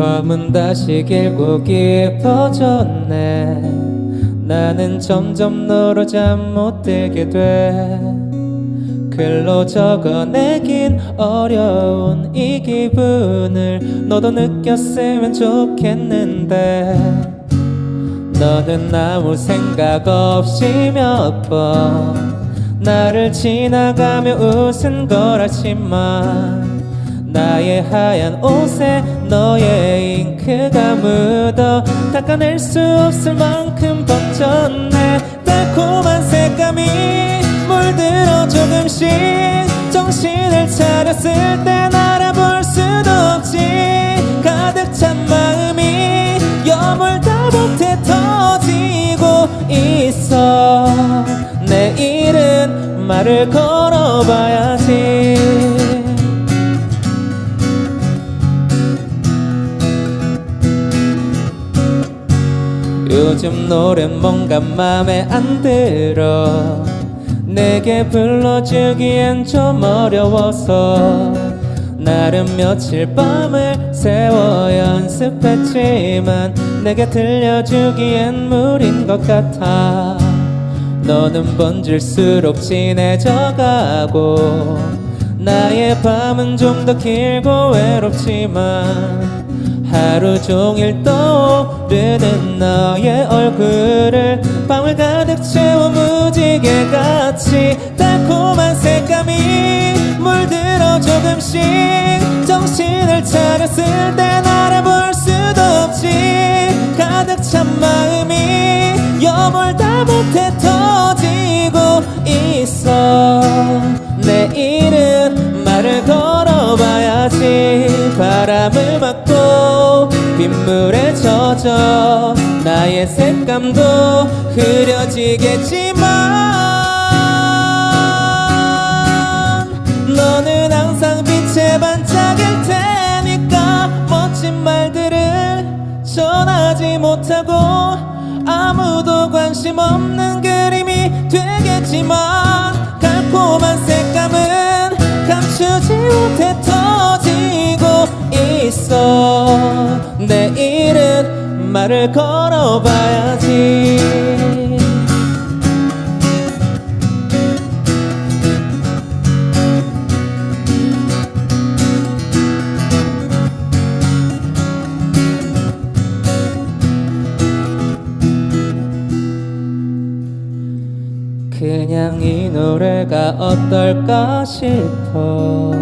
밤은 다시 길고 깊어졌네. 나는 점점 너로 잠 못 들게 돼. 글로 적어내긴 어려운 이 기분을 너도 느꼈으면 좋겠는데. 너는 아무 생각 없이 몇 번 나를 지나가며 웃은 거라지만 나의 하얀 옷에 너의 잉크가 묻어 닦아낼 수 없을 만큼 번졌네. 달콤한 색감이 물들어 조금씩 정신을 차렸을 땐 알아볼 수도 없지. 가득 찬 마음이 여물다 못해 터지고 있어. 내일은 말을 걸어봐야지 요즘 노래 뭔가 맘에 안 들어. 내게 불러주기엔 좀 어려워서 나름 며칠 밤을 새워 연습했지만 내게 들려주기엔 무린 것 같아. 너는 번질수록 진해져가고 나의 밤은 좀 더 길고 외롭지만 하루 종일 떠오르는 너의 얼굴을 밤을 가득 채워 무지개 같이 달콤한 색감이 물들어 조금씩 정신을 차렸을 땐 알아볼 수도 없지. 가득 찬 마음이 여물다 못해 터지고 있어. 내일은 말을 걸어봐야지. 바람을 맞고 빗물에 젖어 나의 색감도 흐려지겠지만 너는 항상 빛에 반짝일 테니까 멋진 말들을 전하지 못하고 아무도 관심 없는 그림이 되겠지만 달콤한 색감은 감추지 못해 터지고 있어. 내일은 말을 걸어봐야지. 그냥 이 노래가 어떨까 싶어